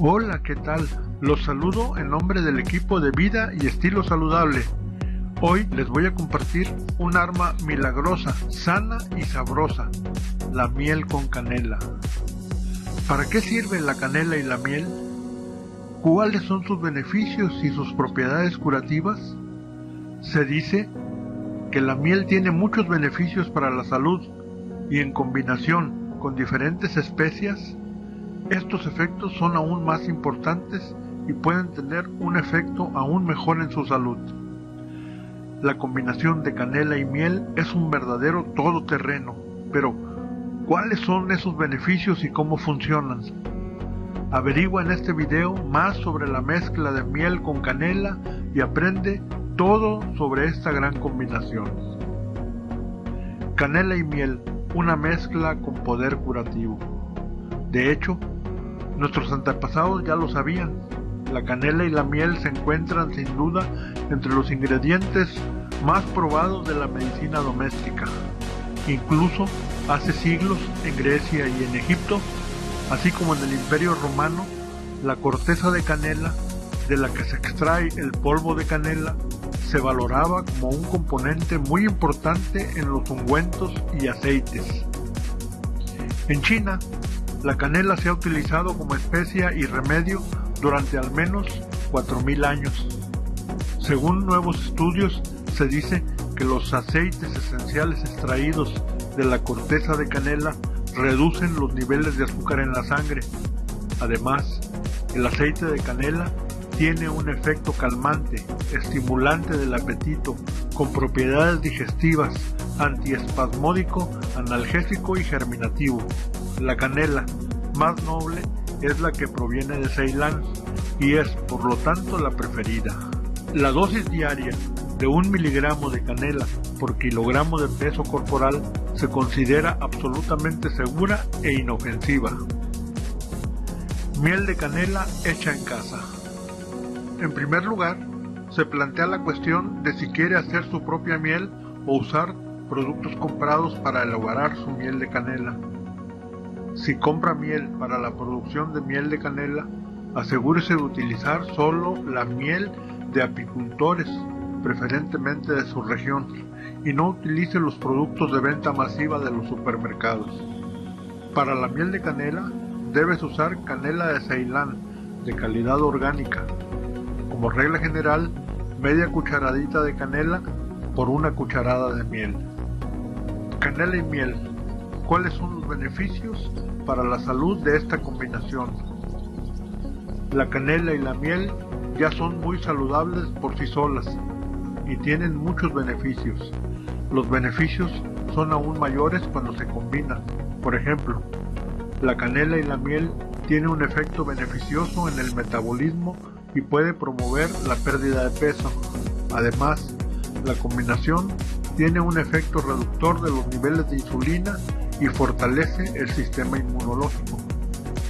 Hola, ¿qué tal? Los saludo en nombre del equipo de Vida y Estilo Saludable. Hoy les voy a compartir un arma milagrosa, sana y sabrosa, la miel con canela. ¿Para qué sirve la canela y la miel? ¿Cuáles son sus beneficios y sus propiedades curativas? Se dice que la miel tiene muchos beneficios para la salud y en combinación con diferentes especias estos efectos son aún más importantes y pueden tener un efecto aún mejor en su salud. La combinación de canela y miel es un verdadero todoterreno, pero ¿cuáles son esos beneficios y cómo funcionan? Averigua en este video más sobre la mezcla de miel con canela y aprende todo sobre esta gran combinación. Canela y miel, una mezcla con poder curativo. De hecho, Nuestros antepasados ya lo sabían. La canela y la miel se encuentran sin duda entre los ingredientes más probados de la medicina doméstica. Incluso hace siglos en Grecia y en Egipto, así como en el Imperio Romano, la corteza de canela, de la que se extrae el polvo de canela, se valoraba como un componente muy importante en los ungüentos y aceites. En China, la canela se ha utilizado como especia y remedio durante al menos 4.000 años. Según nuevos estudios, se dice que los aceites esenciales extraídos de la corteza de canela reducen los niveles de azúcar en la sangre. Además, el aceite de canela tiene un efecto calmante, estimulante del apetito, con propiedades digestivas, antiespasmódico, analgésico y germinativo. La canela más noble es la que proviene de Ceilán y es por lo tanto la preferida. La dosis diaria de un miligramo de canela por kilogramo de peso corporal se considera absolutamente segura e inofensiva. Miel de canela hecha en casa. En primer lugar, se plantea la cuestión de si quiere hacer su propia miel o usar productos comprados para elaborar su miel de canela. Si compra miel para la producción de miel de canela, asegúrese de utilizar solo la miel de apicultores, preferentemente de su región, y no utilice los productos de venta masiva de los supermercados. Para la miel de canela, debes usar canela de Ceilán, de calidad orgánica. Como regla general, media cucharadita de canela por una cucharada de miel. Canela y miel. ¿Cuáles son los beneficios para la salud de esta combinación. La canela y la miel ya son muy saludables por sí solas y tienen muchos beneficios. Los beneficios son aún mayores cuando se combinan. Por ejemplo, la canela y la miel tienen un efecto beneficioso en el metabolismo y puede promover la pérdida de peso. Además, la combinación tiene un efecto reductor de los niveles de insulina y fortalece el sistema inmunológico.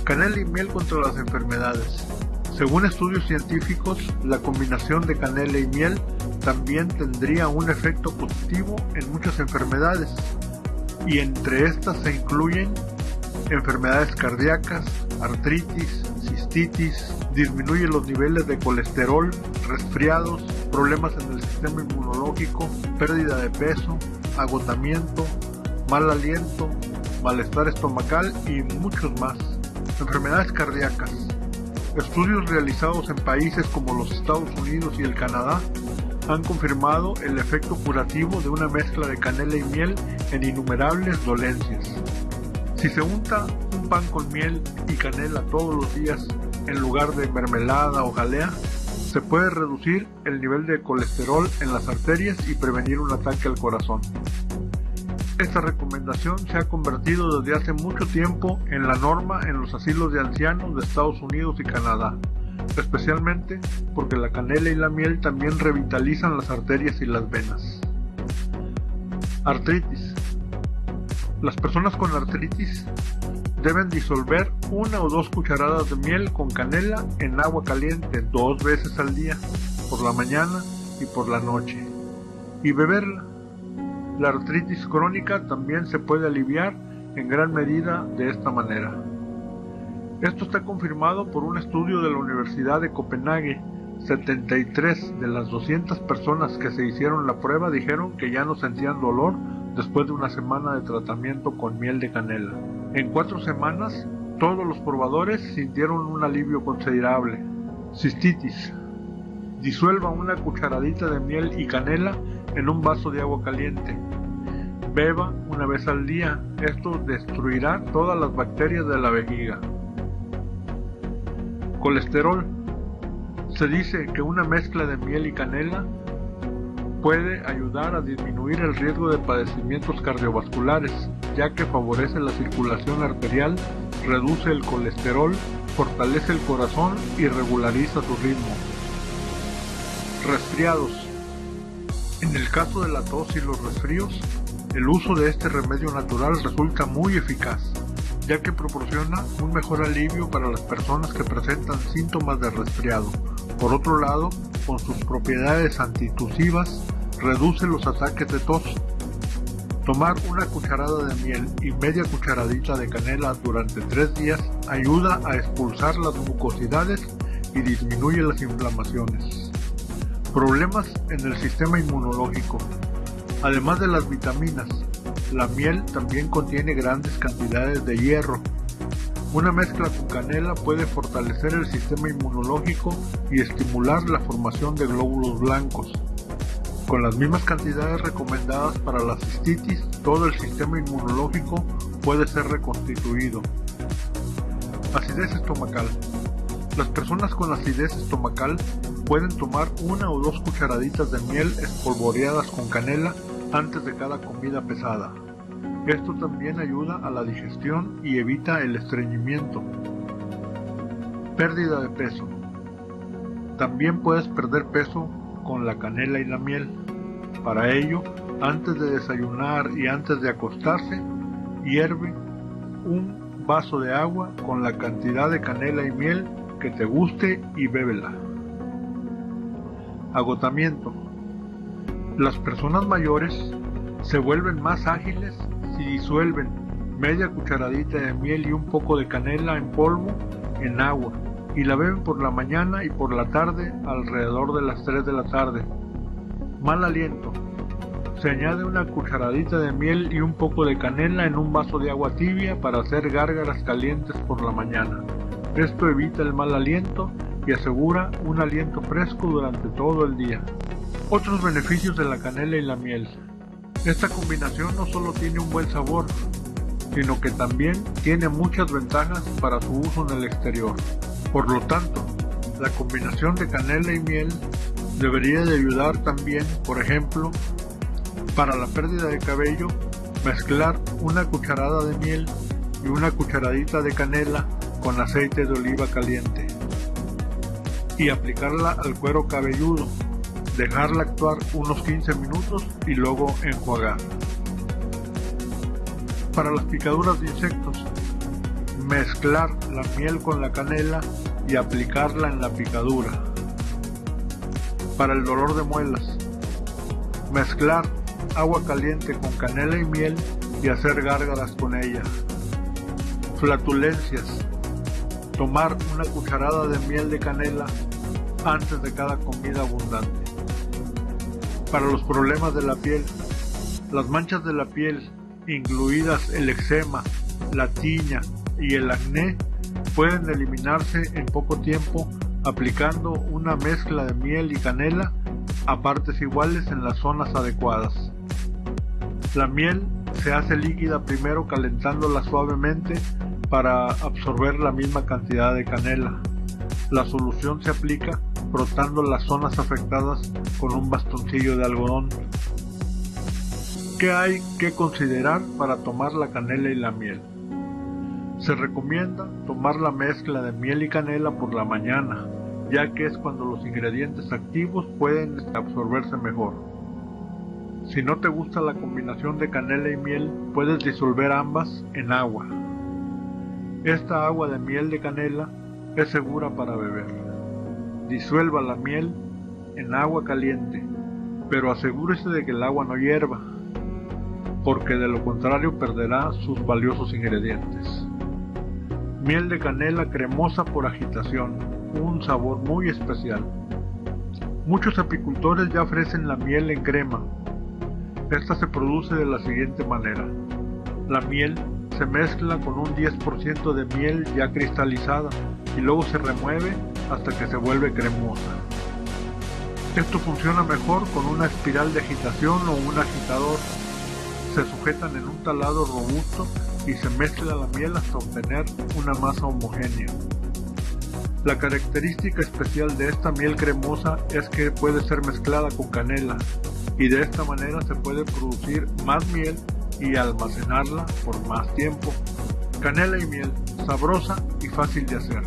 Canela y miel contra las enfermedades. Según estudios científicos, la combinación de canela y miel también tendría un efecto positivo en muchas enfermedades, y entre estas se incluyen enfermedades cardíacas, artritis, cistitis, disminuye los niveles de colesterol, resfriados, problemas en el sistema inmunológico, pérdida de peso, agotamiento, mal aliento, malestar estomacal y muchos más. Enfermedades cardíacas. Estudios realizados en países como los Estados Unidos y el Canadá han confirmado el efecto curativo de una mezcla de canela y miel en innumerables dolencias. Si se unta un pan con miel y canela todos los días en lugar de mermelada o jalea, se puede reducir el nivel de colesterol en las arterias y prevenir un ataque al corazón. Esta recomendación se ha convertido desde hace mucho tiempo en la norma en los asilos de ancianos de Estados Unidos y Canadá, especialmente porque la canela y la miel también revitalizan las arterias y las venas. Artritis. Las personas con artritis deben disolver una o dos cucharadas de miel con canela en agua caliente dos veces al día, por la mañana y por la noche, y beberla la artritis crónica también se puede aliviar en gran medida de esta manera. Esto está confirmado por un estudio de la Universidad de Copenhague. 73 de las 200 personas que se hicieron la prueba dijeron que ya no sentían dolor después de una semana de tratamiento con miel de canela. En cuatro semanas, todos los probadores sintieron un alivio considerable. Cistitis. Disuelva una cucharadita de miel y canela en un vaso de agua caliente. Beba una vez al día. Esto destruirá todas las bacterias de la vejiga. Colesterol. Se dice que una mezcla de miel y canela puede ayudar a disminuir el riesgo de padecimientos cardiovasculares, ya que favorece la circulación arterial, reduce el colesterol, fortalece el corazón y regulariza su ritmo. Resfriados. En el caso de la tos y los resfríos, el uso de este remedio natural resulta muy eficaz, ya que proporciona un mejor alivio para las personas que presentan síntomas de resfriado. Por otro lado, con sus propiedades antitusivas, reduce los ataques de tos. Tomar una cucharada de miel y media cucharadita de canela durante tres días ayuda a expulsar las mucosidades y disminuye las inflamaciones. Problemas en el sistema inmunológico. Además de las vitaminas, la miel también contiene grandes cantidades de hierro. Una mezcla con canela puede fortalecer el sistema inmunológico y estimular la formación de glóbulos blancos. Con las mismas cantidades recomendadas para la cistitis, todo el sistema inmunológico puede ser reconstituido. Acidez estomacal. Las personas con acidez estomacal pueden tomar una o dos cucharaditas de miel espolvoreadas con canela antes de cada comida pesada. Esto también ayuda a la digestión y evita el estreñimiento. Pérdida de peso. También puedes perder peso con la canela y la miel. Para ello, antes de desayunar y antes de acostarse, hierve un vaso de agua con la cantidad de canela y miel que te guste y bébela. Agotamiento. Las personas mayores se vuelven más ágiles si disuelven media cucharadita de miel y un poco de canela en polvo en agua y la beben por la mañana y por la tarde alrededor de las 3 de la tarde. Mal aliento. Se añade una cucharadita de miel y un poco de canela en un vaso de agua tibia para hacer gárgaras calientes por la mañana. Esto evita el mal aliento y asegura un aliento fresco durante todo el día. Otros beneficios de la canela y la miel. Esta combinación no solo tiene un buen sabor, sino que también tiene muchas ventajas para su uso en el exterior. Por lo tanto, la combinación de canela y miel debería de ayudar también, por ejemplo, para la pérdida de cabello, mezclar una cucharada de miel y una cucharadita de canela con aceite de oliva caliente y aplicarla al cuero cabelludo, dejarla actuar unos 15 minutos y luego enjuagar. Para las picaduras de insectos, mezclar la miel con la canela y aplicarla en la picadura. Para el dolor de muelas, mezclar agua caliente con canela y miel y hacer gárgaras con ella. Flatulencias, tomar una cucharada de miel de canela antes de cada comida abundante. Para los problemas de la piel, las manchas de la piel, incluidas el eczema, la tiña, y el acné pueden eliminarse en poco tiempo aplicando una mezcla de miel y canela a partes iguales en las zonas adecuadas. La miel se hace líquida primero calentándola suavemente para absorber la misma cantidad de canela. La solución se aplica frotando las zonas afectadas con un bastoncillo de algodón. ¿Qué hay que considerar para tomar la canela y la miel? Se recomienda tomar la mezcla de miel y canela por la mañana, ya que es cuando los ingredientes activos pueden absorberse mejor. Si no te gusta la combinación de canela y miel, puedes disolver ambas en agua. Esta agua de miel de canela es segura para beber. Disuelva la miel en agua caliente, pero asegúrese de que el agua no hierva, porque de lo contrario perderá sus valiosos ingredientes. Miel de canela cremosa por agitación, un sabor muy especial. Muchos apicultores ya ofrecen la miel en crema. Esta se produce de la siguiente manera. La miel se mezcla con un 10% de miel ya cristalizada y luego se remueve hasta que se vuelve cremosa. Esto funciona mejor con una espiral de agitación o un agitador. Se sujetan en un talado robusto y se mezcla la miel hasta obtener una masa homogénea. La característica especial de esta miel cremosa es que puede ser mezclada con canela y de esta manera se puede producir más miel y almacenarla por más tiempo. Canela y miel, sabrosa y fácil de hacer.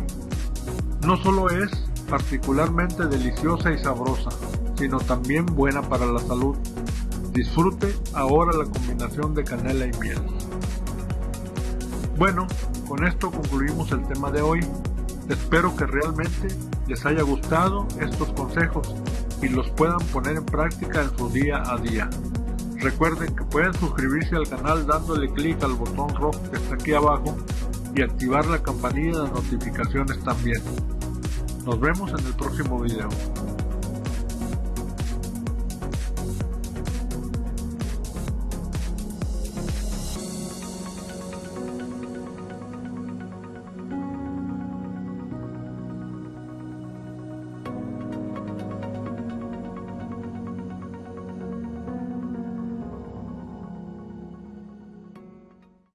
No solo es particularmente deliciosa y sabrosa, sino también buena para la salud. Disfrute ahora la combinación de canela y miel. Bueno, con esto concluimos el tema de hoy. Espero que realmente les haya gustado estos consejos y los puedan poner en práctica en su día a día. Recuerden que pueden suscribirse al canal dándole clic al botón rojo que está aquí abajo y activar la campanilla de notificaciones también. Nos vemos en el próximo video.